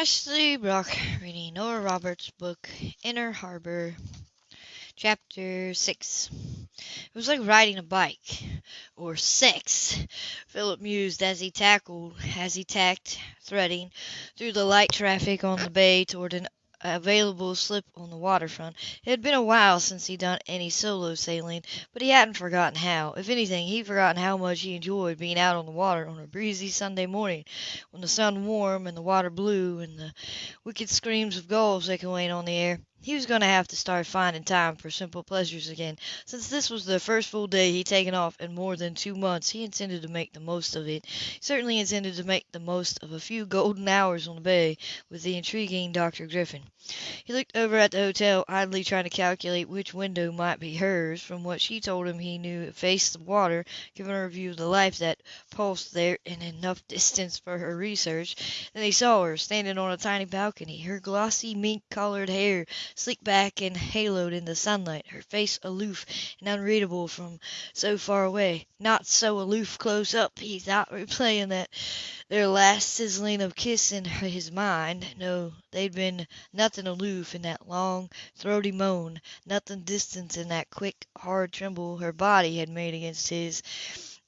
Ashley Brock reading Nora Roberts' book Inner Harbor, Chapter 6. It was like riding a bike, or sex, Philip mused as he tackled, as he tacked, threading, through the light traffic on the bay toward an available slip on the waterfront. It had been a while since he'd done any solo sailing, but he hadn't forgotten how. If anything, he'd forgotten how much he enjoyed being out on the water on a breezy Sunday morning, when the sun warm and the water blue, and the wicked screams of gulls echoing on the air. He was going to have to start finding time for simple pleasures again. Since this was the first full day he'd taken off in more than two months, he intended to make the most of it. He certainly intended to make the most of a few golden hours on the bay with the intriguing Dr. Griffin. He looked over at the hotel, idly trying to calculate which window might be hers. From what she told him, he knew it faced the water, giving her a view of the life that pulsed there in enough distance for her research. Then he saw her, standing on a tiny balcony, her glossy mink-colored hair sleek back and haloed in the sunlight, her face aloof and unreadable from so far away. Not so aloof close up, he thought, replaying that their last sizzling of kiss in his mind. No, they'd been nothing aloof in that long, throaty moan, nothing distant in that quick, hard tremble her body had made against his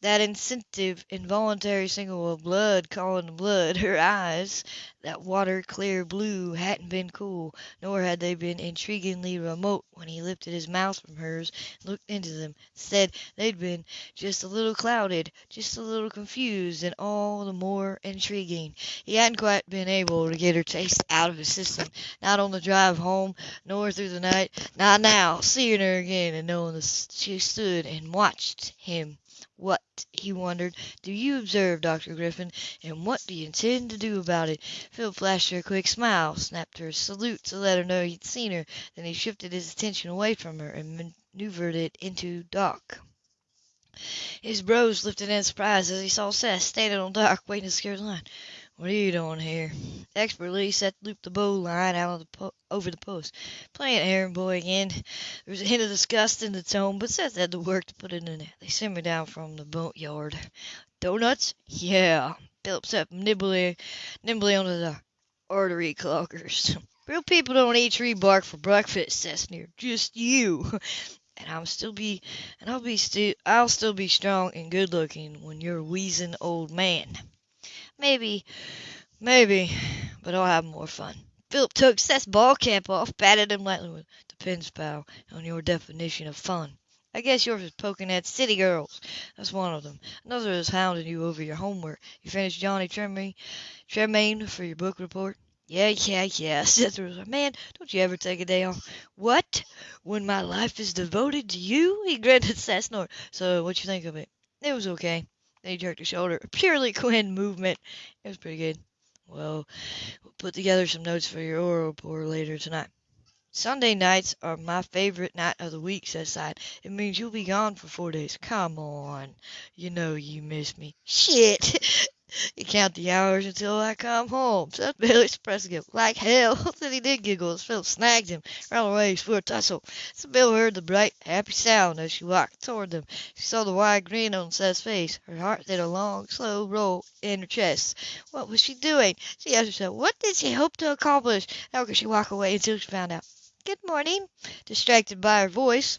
that instinctive, involuntary signal of blood calling to blood. Her eyes, that water clear blue, hadn't been cool, nor had they been intriguingly remote when he lifted his mouth from hers and looked into them. Instead, they'd been just a little clouded, just a little confused, and all the more intriguing. He hadn't quite been able to get her taste out of his system, not on the drive home, nor through the night, not now, seeing her again and knowing that she stood and watched him. What, he wondered, do you observe, Dr. Griffin, and what do you intend to do about it? Phil flashed her a quick smile, snapped her a salute to let her know he'd seen her, then he shifted his attention away from her and maneuvered it into Doc. His brows lifted in surprise as he saw Seth standing on Doc, waiting to secure the line. What are you doing here? Expertly, Seth looped the bow line out of the over the post. Playing errand boy again. There was a hint of disgust in the tone, but Seth had the work to put it in there. They simmered down from the boatyard. Doughnuts? Yeah. Philip stepped nimbly, nimbly onto the artery cloggers. Real people don't eat tree bark for breakfast, Seth sneered. Just you. And I'll still be, and I'll be still, I'll still be strong and good looking when you're a wheezing old man. Maybe, maybe, but I'll have more fun. Philip took Seth's ball cap off, patted him lightly with depends, pal, on your definition of fun. I guess yours is poking at city girls. That's one of them. Another is hounding you over your homework. You finished Johnny Tremain, Tremain for your book report? Yeah, yeah, yeah. Seth was like, man, don't you ever take a day off? What? When my life is devoted to you? He grinned at Seth's. So, what you think of it? It was okay. Then he jerked his shoulder. A purely Quinn movement. It was pretty good. Well, we'll put together some notes for your oral report later tonight. Sunday nights are my favorite night of the week, said Seth. It means you'll be gone for four days. Come on. You know you miss me. Shit. You count the hours until I come home. Seth Bailey expressed guilt like hell. then he did giggle as Phil snagged him, ran away for a tussle. Sybil heard the bright, happy sound as she walked toward them. She saw the wide grin on Seth's face. Her heart did a long, slow roll in her chest. What was she doing? She asked herself, what did she hope to accomplish? How could she walk away until she found out? Good morning, distracted by her voice.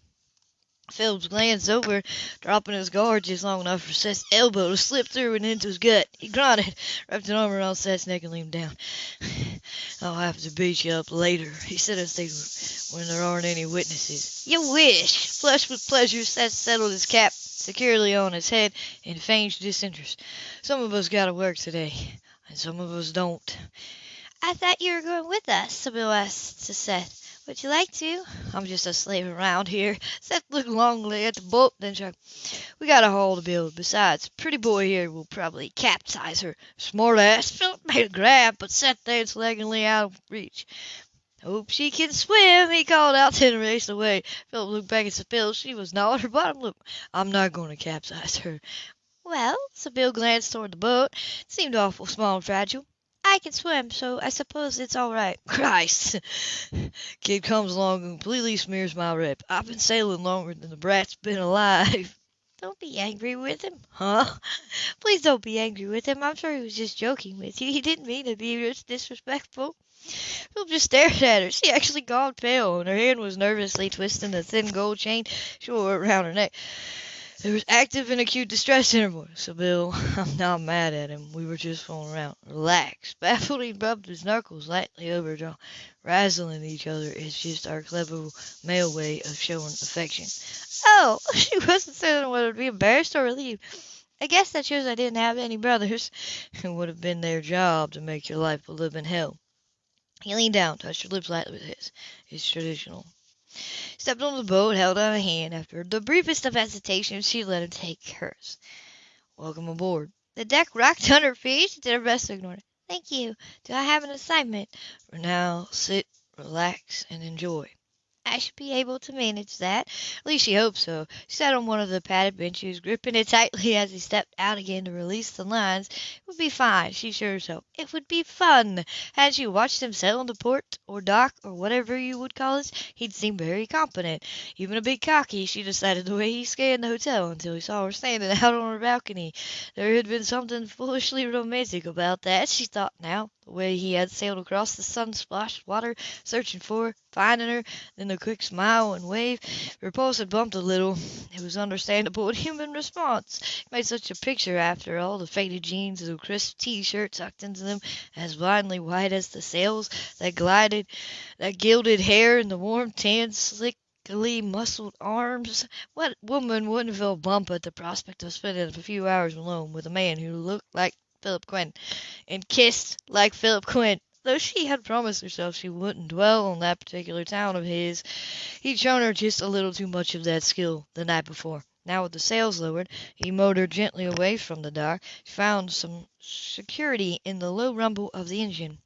Phillips glanced over, dropping his guard just long enough for Seth's elbow to slip through and into his gut. He grunted, wrapped an arm around Seth's neck and leaned down. I'll have to beat you up later, he said as they when there aren't any witnesses. You wish! Flushed with pleasure, Seth settled his cap securely on his head and feigned disinterest. Some of us gotta work today, and some of us don't. I thought you were going with us, Sybil asked to Seth. Would you like to? I'm just a slave around here. Seth looked longingly at the boat, then shrugged. We got a haul to build. Besides, pretty boy here will probably capsize her. Smart ass. Philip made a grab, but Seth danced leggingly out of reach. Hope she can swim, he called out, then raced away. Philip looked back at Sybil. She was gnawing her bottom lip. I'm not going to capsize her. Well, Sybil glanced toward the boat. It seemed awful small and fragile. I can swim, so I suppose it's all right. Christ! Kid comes along and completely smears my rep. I've been sailing longer than the brat's been alive. Don't be angry with him. Huh? Please don't be angry with him. I'm sure he was just joking with you. He didn't mean to be disrespectful. Philip just stared at her. She actually gone pale, and her hand was nervously twisting the thin gold chain she wore around her neck. There was active and acute distress in her voice. Sybil, I'm not mad at him. We were just fooling around. Relax. Baffled, he rubbed his knuckles lightly over jaw. Razzling each other is just our clever male way of showing affection. Oh, she wasn't saying whether to be embarrassed or relieved. I guess that shows I didn't have any brothers. It would have been their job to make your life a living hell. He leaned down, touched her lips lightly with his. His traditional. Stepped on the boat, held out a hand. After the briefest of hesitations, she let him take hers. Welcome aboard. The deck rocked under feet. She did her best to ignore it. Thank you. Do I have an assignment? For now, sit, relax, and enjoy. I should be able to manage that. At least she hoped so. She sat on one of the padded benches, gripping it tightly as he stepped out again to release the lines. It would be fine, she assured herself. It would be fun. Had she watched him sail into port, or dock, or whatever you would call it, he'd seemed very competent, even a bit cocky, she decided the way he scanned the hotel until he saw her standing out on her balcony. There had been something foolishly romantic about that, she thought now the way he had sailed across the sun-splashed water, searching for finding her, then the quick smile and wave. Her pulse had bumped a little. It was understandable and human response. He made such a picture after all, the faded jeans, and the crisp T-shirt tucked into them, as blindly white as the sails that glided, that gilded hair, and the warm tan, slickly muscled arms. What woman wouldn't feel bump at the prospect of spending a few hours alone with a man who looked like Philip Quinn, and kissed like Philip Quinn. Though she had promised herself she wouldn't dwell on that particular town of his, he'd shown her just a little too much of that skill the night before. Now with the sails lowered, he motored gently away from the dock. Found some security in the low rumble of the engine.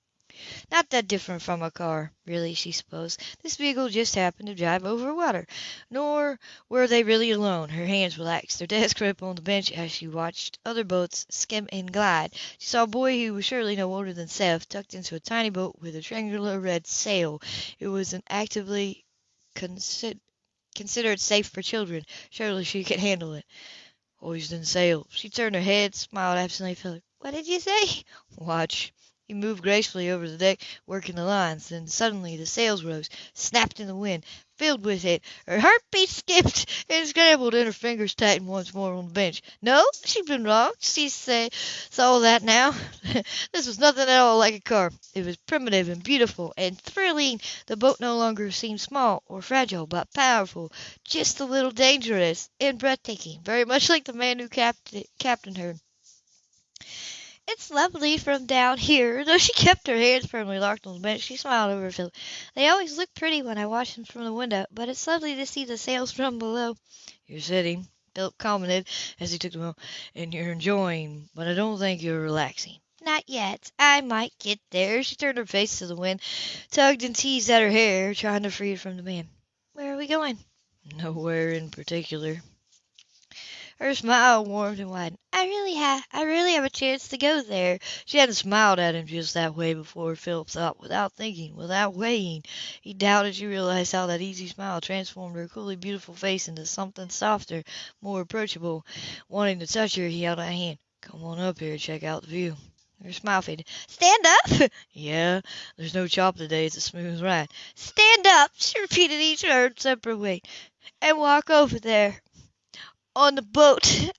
Not that different from a car, really, she supposed. This vehicle just happened to drive over water. Nor were they really alone. Her hands relaxed their desk grip on the bench as she watched other boats skim and glide. She saw a boy who was surely no older than Seth tucked into a tiny boat with a triangular red sail. It was an actively considered considered safe for children. Surely she could handle it. Hoisting sail. She turned her head, smiled absently. What did you say? Watch. He moved gracefully over the deck, working the lines. Then suddenly the sails rose, snapped in the wind, filled with it. Her heartbeat skipped and scrambled, and her fingers tightened once more on the bench. No, she'd been wrong. She say, saw that now. this was nothing at all like a car. It was primitive and beautiful and thrilling. The boat no longer seemed small or fragile, but powerful, just a little dangerous and breathtaking, very much like the man who capt- captained her. It's lovely from down here. Though she kept her hands firmly locked on the bench, she smiled over Philip. They always look pretty when I watch them from the window, but it's lovely to see the sails from below. You're sitting, Philip commented as he took them home, and you're enjoying, but I don't think you're relaxing. Not yet. I might get there. She turned her face to the wind, tugged and teased at her hair, trying to free it from the man. Where are we going? Nowhere in particular. Her smile warmed and widened. I really have, I really have a chance to go there. She hadn't smiled at him just that way before. Philip thought, without thinking, without weighing. He doubted she realized how that easy smile transformed her coolly beautiful face into something softer, more approachable. Wanting to touch her, he held out a hand. Come on up here, check out the view. Her smile faded. Stand up? yeah, there's no chop today. It's a smooth ride. Stand up, she repeated each word separate way, and walk over there on the boat.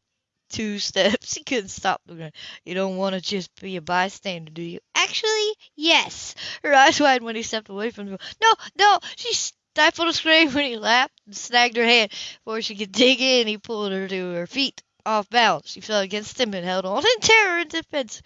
Two steps. He couldn't stop looking. You don't want to just be a bystander, do you? Actually, yes. Her eyes widened when he stepped away from the boat. No, no. She stifled a scream when he laughed and snagged her hand before she could dig in. He pulled her to her feet, off balance. She fell against him and held on in terror and defense.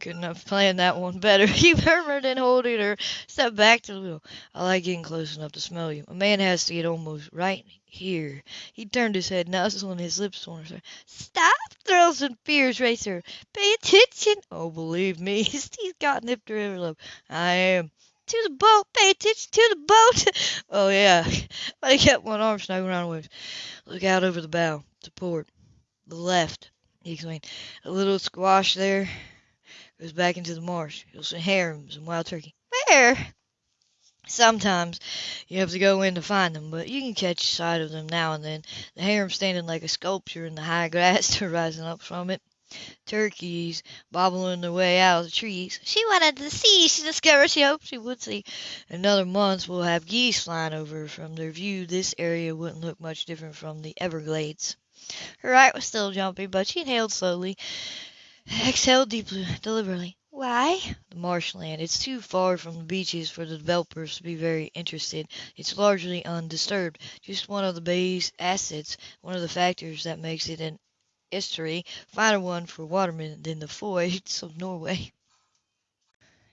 Couldn't have planned that one better. He murmured and holding her, stepped back to the wheel. I like getting close enough to smell you. A man has to get almost right here. He turned his head, nuzzling his lips on her. Stop! Thrills and fears race her. Pay attention. Oh, believe me, he's got nipped her every love. I am. To the boat. Pay attention to the boat. oh, yeah. But he kept one arm snug around waves. Look out over the bow. To port. The left. He explained. A little squash there goes back into the marsh. You'll see herons and wild turkey. Where? Sometimes you have to go in to find them, but you can catch sight of them now and then. The heron standing like a sculpture in the high grass rising up from it. Turkeys bobbling their way out of the trees. She wanted to see. She discovered she hoped she would see. Another month we'll have geese flying over. From their view, this area wouldn't look much different from the Everglades. Her heart was still jumping, but she inhaled slowly, exhaled deeply, deliberately. Why? The marshland. It's too far from the beaches for the developers to be very interested. It's largely undisturbed. Just one of the bay's assets, one of the factors that makes it an estuary, finer one for watermen than the fjords of Norway.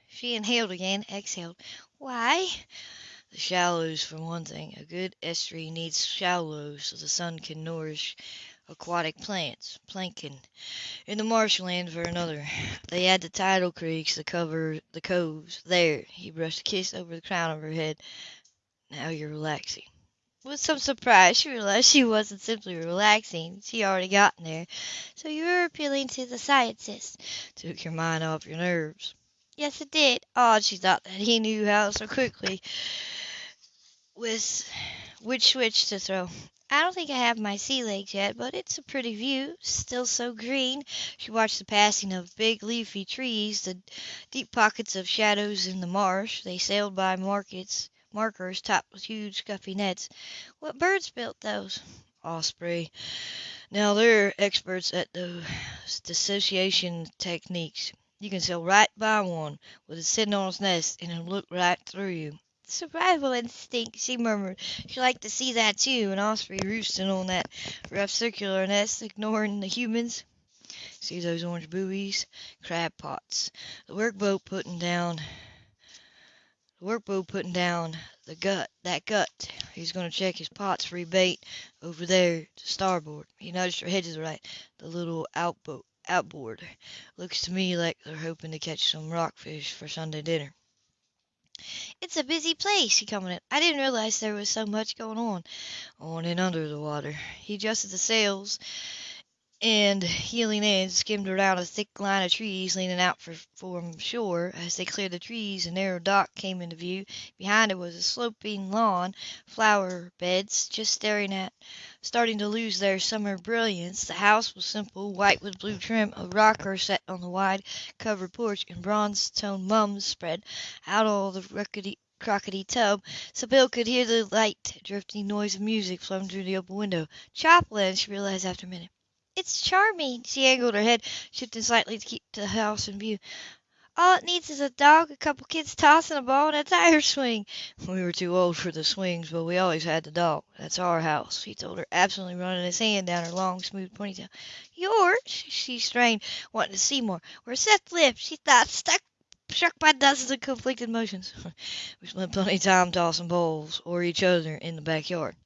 She inhaled again, exhaled. Why? The shallows, for one thing. A good estuary needs shallows so the sun can nourish aquatic plants, plankton. In the marshland for another. They had the tidal creeks that cover the coves. There, he brushed a kiss over the crown of her head. Now you're relaxing. With some surprise, she realized she wasn't simply relaxing. She already gotten there. So you were appealing to the scientists. Took your mind off your nerves. Yes, it did. Odd, she thought that he knew how so quickly. With which switch to throw. I don't think I have my sea legs yet, but it's a pretty view, still so green. She watched the passing of big leafy trees, the deep pockets of shadows in the marsh. They sailed by markets, markers topped with huge scuffy nets. What birds built those? Osprey. Now they're experts at those dissociation techniques. You can sail right by one with it sitting on its nest and it'll look right through you. Survival instinct, she murmured. She'd like to see that too, an osprey roosting on that rough circular nest, ignoring the humans. See those orange buoys? Crab pots. The workboat putting down the workboat putting down the gut, that gut. He's to check his pots for bait over there to starboard. He nudged her head to the right. The little outboat, outboard. Looks to me like they're hoping to catch some rockfish for Sunday dinner. It's a busy place, he commented. I didn't realize there was so much going on on and under the water. He adjusted the sails and, heeling in, skimmed around a thick line of trees leaning out for, from shore. As they cleared the trees, a narrow dock came into view. Behind it was a sloping lawn, flower beds just staring at, starting to lose their summer brilliance. The house was simple, white with blue trim, a rocker set on the wide covered porch, and bronze toned mums spread out all the rickety crockety tub, Sybil could hear the light, drifting noise of music flowing through the open window. Joplin, she realized after a minute. It's charming. She angled her head, shifting slightly to keep the house in view. All it needs is a dog, a couple kids tossing a ball, and a tire swing. We were too old for the swings, but we always had the dog. That's our house, he told her, absently running his hand down her long, smooth ponytail. Yours? She strained, wanting to see more. Where Seth lived, she thought, stuck struck by dozens of conflicted emotions. we spent plenty of time tossing balls, or each other, in the backyard.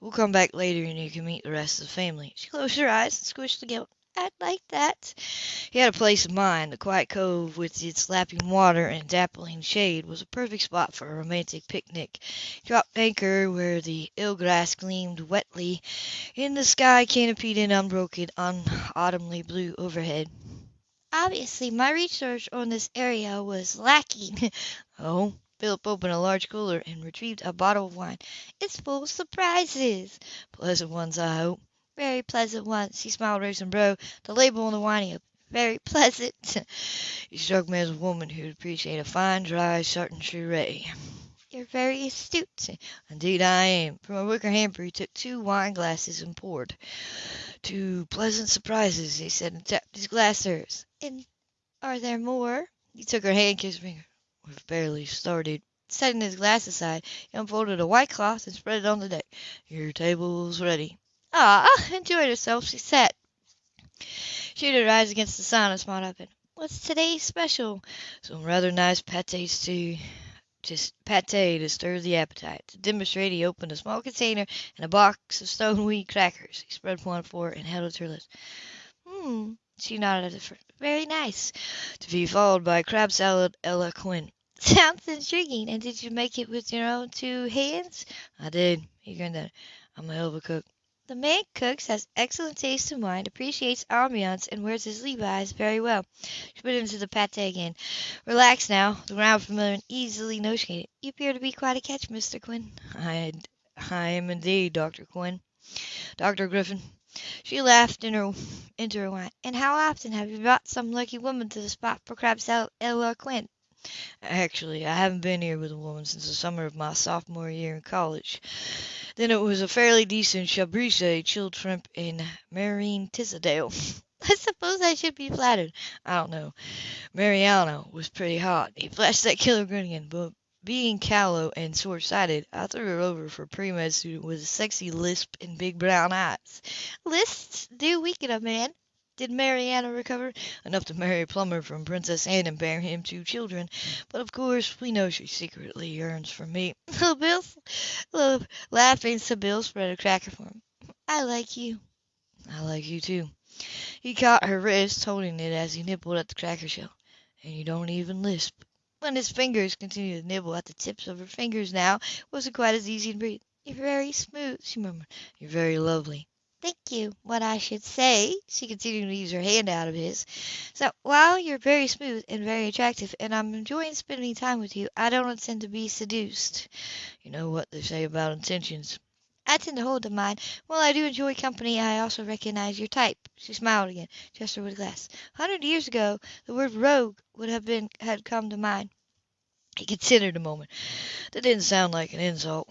We'll come back later and you can meet the rest of the family. She closed her eyes and squished the guilt. I'd like that. He had a place in mind. The quiet cove with its lapping water and dappling shade was a perfect spot for a romantic picnic. He dropped anchor where the eel grass gleamed wetly in the sky canopied in unbroken, unautumnly blue overhead. Obviously, my research on this area was lacking. oh, Philip opened a large cooler and retrieved a bottle of wine. It's full of surprises. Pleasant ones, I hope. Very pleasant ones. He smiled raising bro. The label on the wine up. Very pleasant. he struck me as a woman who'd appreciate a fine, dry certain Chartreuse. You're very astute. Indeed I am. From a wicker hamper he took two wine glasses and poured. Two pleasant surprises, he said, and tapped his glass hers. And are there more? He took her hand, kissed her. We've barely started. Setting his glass aside, he unfolded a white cloth and spread it on the deck. Your table's ready. Ah, enjoyed herself. She sat, shaded her eyes against the sun and smiled up at. What's today's special? Some rather nice pâtés too just pate to stir the appetite. To demonstrate, he opened a small container and a box of stone stoneweed crackers. He spread one for her and held it to her lips. Hmm, she nodded at first. Very nice. To be followed by crab salad a la Quinn. Sounds intriguing. And did you make it with your own two hands? I did. He grinned at her. I'm a hell of a cook. The man cooks, has excellent taste in wine, appreciates ambiance, and wears his Levi's very well. She put him into the pate again. Relax now. The ground familiar and easily negotiated. You appear to be quite a catch, Mr. Quinn. I, I am indeed, Dr. Quinn. Dr. Griffin. She laughed in her, into her wine. And how often have you brought some lucky woman to the spot for Crab's Ella Quinn? Actually, I haven't been here with a woman since the summer of my sophomore year in college. Then it was a fairly decent Chablis, chilled shrimp, in marine Tisdale. I suppose I should be flattered. I don't know. Mariano was pretty hot. He flashed that killer grin again, but being callow and short-sighted, I threw her over for pre-med student with a sexy lisp and big brown eyes. Lisps do weaken a man. Did Mariana recover? Enough to marry a plumber from Princess Anne and bear him two children. But of course, we know she secretly yearns for me. Little Bill, little laughing, Bill spread a cracker for him. I like you. I like you too. He caught her wrist, holding it as he nibbled at the cracker shell. And you don't even lisp. When his fingers continued to nibble at the tips of her fingers now, it wasn't quite as easy to breathe. You're very smooth, she murmured. You're very lovely. Thank you. What I should say, she continued to use her hand out of his. So while you're very smooth and very attractive, and I'm enjoying spending time with you, I don't intend to be seduced. You know what they say about intentions. I tend to hold to mine. While I do enjoy company, I also recognize your type. She smiled again, gesture with a glass. A hundred years ago, the word rogue would have been had come to mind. He considered a moment. That didn't sound like an insult.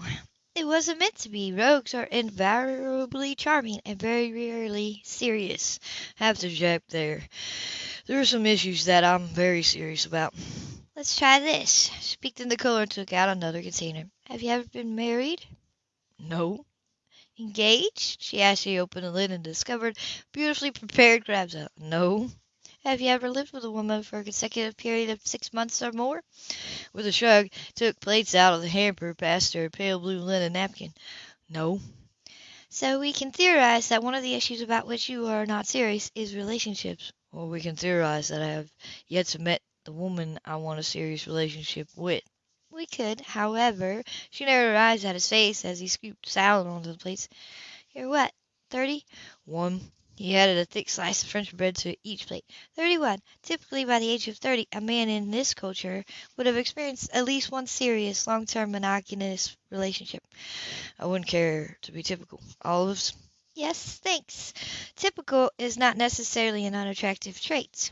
Wasn't meant to be. Rogues are invariably charming and very rarely serious. I Have to object there. There are some issues that I'm very serious about. Let's try this. She peeked in the cooler and took out another container. Have you ever been married? No. Engaged? She asked. She opened the lid and discovered beautifully prepared crabs out. No. Have you ever lived with a woman for a consecutive period of six months or more? With a shrug, took plates out of the hamper, passed her a pale blue linen napkin. No. So we can theorize that one of the issues about which you are not serious is relationships. Or we can theorize that I have yet to meet the woman I want a serious relationship with. We could, however. She narrowed her eyes at his face as he scooped salad onto the plates. You're what, thirty? One. He added a thick slice of French bread to each plate. Thirty-one. Typically, by the age of thirty, a man in this culture would have experienced at least one serious, long-term monogamous relationship. I wouldn't care to be typical. Olives? Yes, thanks. Typical is not necessarily an unattractive trait,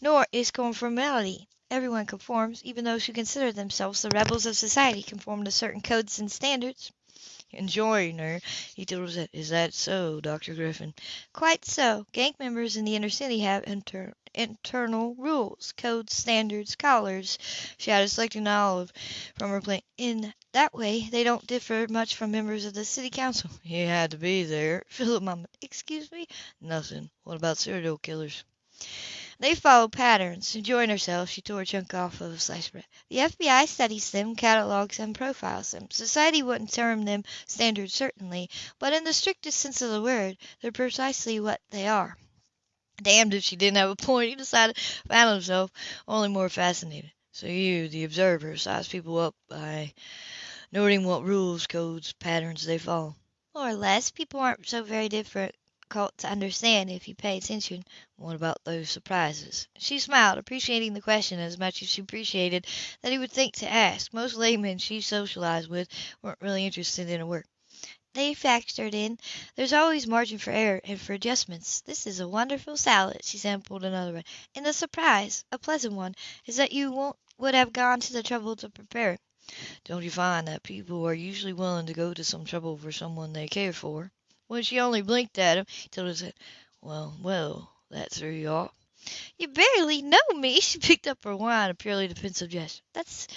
nor is conformity. Everyone conforms, even those who consider themselves the rebels of society conform to certain codes and standards enjoying her. He told us Is that so, Dr. Griffin? Quite so. Gang members in the inner city have inter- internal rules, codes, standards, collars. She added, selecting olive from her plate. In that way, they don't differ much from members of the city council. He had to be there. Philip mumbled. Excuse me? Nothing. What about serial killers? They follow patterns. Enjoying herself, she tore a chunk off of a slice of bread. The FBI studies them, catalogs and profiles them. Society wouldn't term them standards, certainly, but in the strictest sense of the word, they're precisely what they are. Damned if she didn't have a point, he decided, found himself only more fascinated. So you, the observer, size people up by noting what rules, codes, patterns they follow. More or less. People aren't so very different difficult to understand if you pay attention. What about those surprises? She smiled, appreciating the question as much as she appreciated that he would think to ask. Most laymen she socialized with weren't really interested in her work. They factored in. There's always margin for error and for adjustments. This is a wonderful salad. She sampled another one. And the surprise, a pleasant one, is that you won't would have gone to the trouble to prepare it. Don't you find that people are usually willing to go to some trouble for someone they care for? When she only blinked at him, he told her, Well, well, that threw you off. You barely know me. She picked up her wine, a purely defensive gesture. That's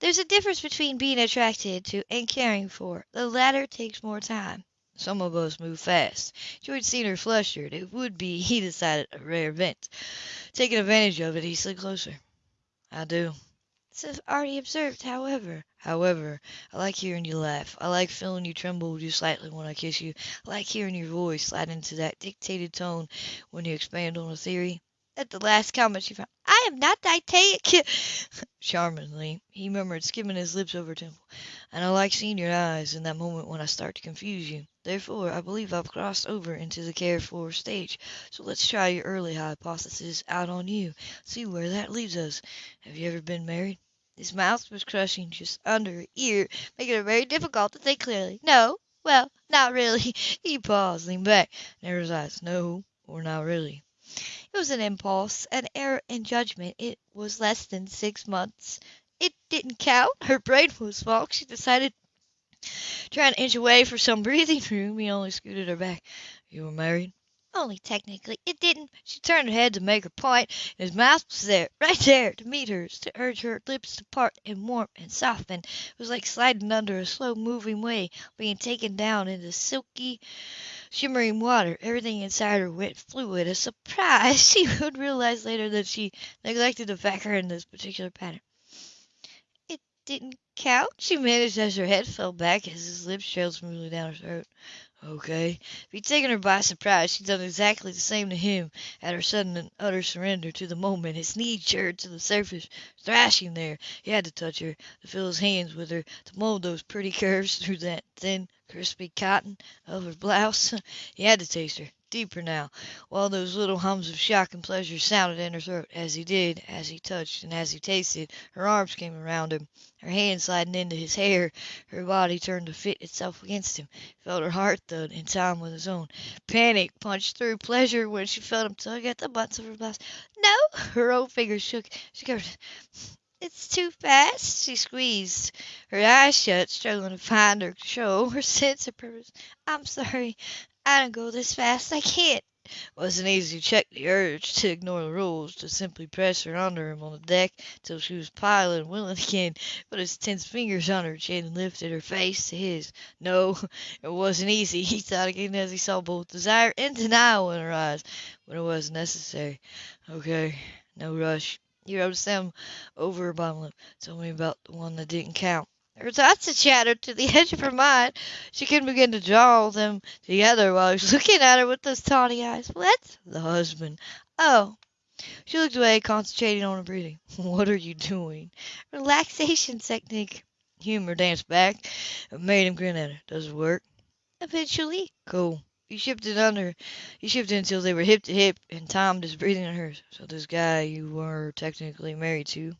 there's a difference between being attracted to and caring for. The latter takes more time. Some of us move fast. George seen her flustered. It would be, he decided, a rare event. Taking advantage of it, he slid closer. I do. It's already observed, however. However, I like hearing you laugh. I like feeling you tremble just slightly when I kiss you. I like hearing your voice slide into that dictated tone when you expand on a theory. At the last comment she found, I am not dictated. Charmingly, he murmured, skimming his lips over temple. And I like seeing your eyes in that moment when I start to confuse you. Therefore, I believe I've crossed over into the care for stage. So let's try your early hypothesis out on you. See where that leads us. Have you ever been married? His mouth was crushing just under her ear, making it very difficult to think clearly. No, well, not really. He paused, leaned back, narrowed his eyes. No, or not really. It was an impulse, an error in judgment. It was less than six months. It didn't count. Her brain was fogged. She decided Trying to inch away for some breathing room, he only scooted her back. You were married? Only technically. It didn't. She turned her head to make her point, and his mouth was there, right there, to meet hers, to urge her lips to part and warm and soften. It was like sliding under a slow moving wave, being taken down into silky, shimmering water. Everything inside her went fluid. A surprise! She would realize later that she neglected to factor in this particular pattern. It didn't count, she managed as her head fell back as his lips trailed smoothly down her throat. Okay. If he'd taken her by surprise, she'd done exactly the same to him at her sudden and utter surrender to the moment. His knee jerked to the surface, thrashing there. He had to touch her, to feel his hands with her, to mold those pretty curves through that thin, crispy cotton of her blouse. He had to taste her, deeper now, while those little hums of shock and pleasure sounded in her throat. As he did, as he touched, and as he tasted, her arms came around him, her hands sliding into his hair, her body turned to fit itself against him. Felt her heart thud in time with his own. Panic punched through pleasure when she felt him tug at the buttons of her blouse. No! Her old fingers shook. She covered. It's too fast, she squeezed, her eyes shut, struggling to find her control, her sense of purpose. I'm sorry. I don't go this fast. I can't. Wasn't easy to check the urge to ignore the rules, to simply press her under him on the deck till she was pilot and willing again, put his tense fingers on her chin and lifted her face to his. No, it wasn't easy, he thought again as he saw both desire and denial in her eyes, but it was necessary. Okay, no rush. He rubbed them over her bottom lip. Tell me about the one that didn't count. Her thoughts had chattered to the edge of her mind. She couldn't begin to draw them together while he was looking at her with those tawny eyes. What? The husband. Oh. She looked away, concentrating on her breathing. What are you doing? Relaxation technique. Humor danced back and made him grin at her. Does it work? Eventually. Cool. He shifted under. He shifted until they were hip to hip and timed his breathing on hers. So this guy you were technically married to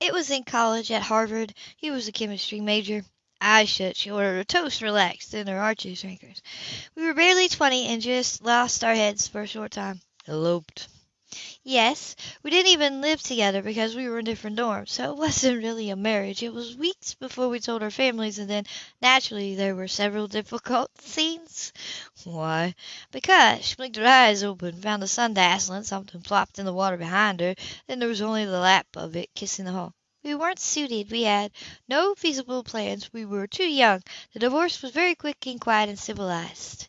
it was in college at Harvard. He was a chemistry major. Eyes shut, she ordered a toast relaxed, then her arches shrinkers. We were barely twenty and just lost our heads for a short time. Eloped. Yes, we didn't even live together because we were in different dorms, so it wasn't really a marriage. It was weeks before we told our families, and then naturally there were several difficult scenes. Why? Because she blinked her eyes open, found the sun dazzling, something plopped in the water behind her, then there was only the lap of it kissing the hull. We weren't suited. We had no feasible plans. We were too young. The divorce was very quick and quiet and civilized.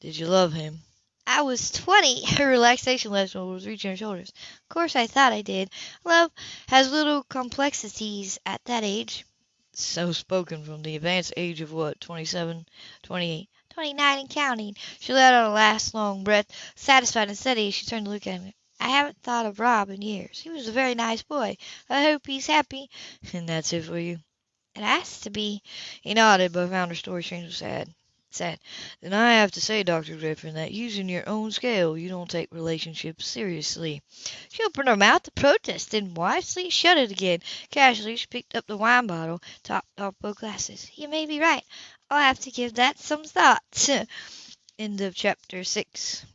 Did you love him? I was twenty. Her relaxation level was reaching her shoulders. Of course I thought I did. Love has little complexities at that age. So spoken from the advanced age of what, twenty-seven, twenty-eight, twenty-nine and counting. She let out a last long breath, satisfied and steady as she turned to look at him. I haven't thought of Rob in years. He was a very nice boy. I hope he's happy. And that's it for you? It has to be. He nodded, but found her story strangely sad said. Then I have to say, Dr. Griffin, that using your own scale, you don't take relationships seriously. She opened her mouth to protest, then wisely shut it again. Casually, she picked up the wine bottle, topped off both glasses. You may be right. I'll have to give that some thought. End of chapter 6.